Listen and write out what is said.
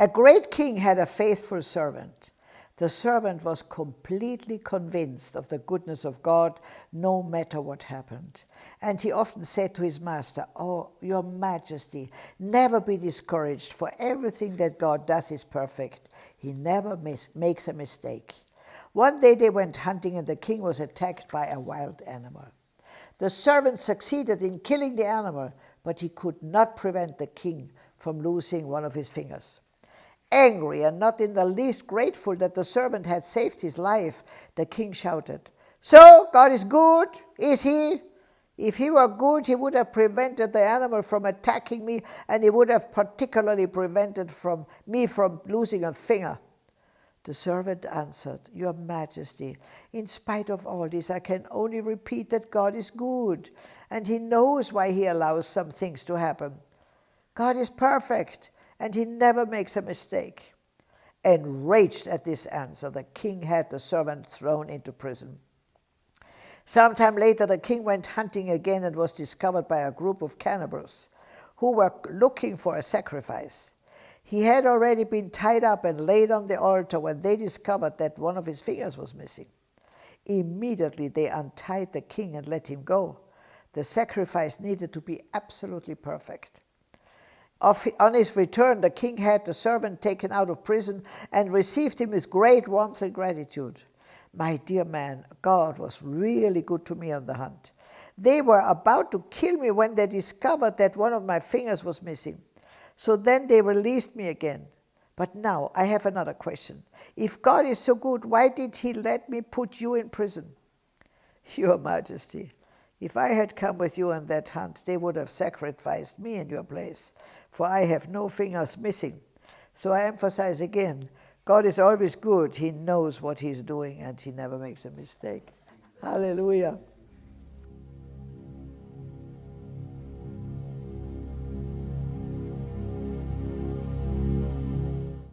A great king had a faithful servant. The servant was completely convinced of the goodness of God no matter what happened. And he often said to his master, Oh, your majesty, never be discouraged, for everything that God does is perfect. He never makes a mistake. One day they went hunting and the king was attacked by a wild animal. The servant succeeded in killing the animal, but he could not prevent the king from losing one of his fingers. Angry and not in the least grateful that the servant had saved his life, the king shouted, So, God is good, is he? If he were good, he would have prevented the animal from attacking me, and he would have particularly prevented from me from losing a finger. The servant answered, Your Majesty, in spite of all this, I can only repeat that God is good, and he knows why he allows some things to happen. God is perfect, and he never makes a mistake. Enraged at this answer, the king had the servant thrown into prison. Sometime later, the king went hunting again and was discovered by a group of cannibals who were looking for a sacrifice. He had already been tied up and laid on the altar when they discovered that one of his fingers was missing. Immediately they untied the king and let him go. The sacrifice needed to be absolutely perfect on his return, the king had the servant taken out of prison and received him with great warmth and gratitude. My dear man, God was really good to me on the hunt. They were about to kill me when they discovered that one of my fingers was missing. So then they released me again. But now I have another question. If God is so good, why did he let me put you in prison? Your Majesty, if I had come with you on that hunt, they would have sacrificed me in your place, for I have no fingers missing. So I emphasize again, God is always good. He knows what he's doing and he never makes a mistake. Hallelujah.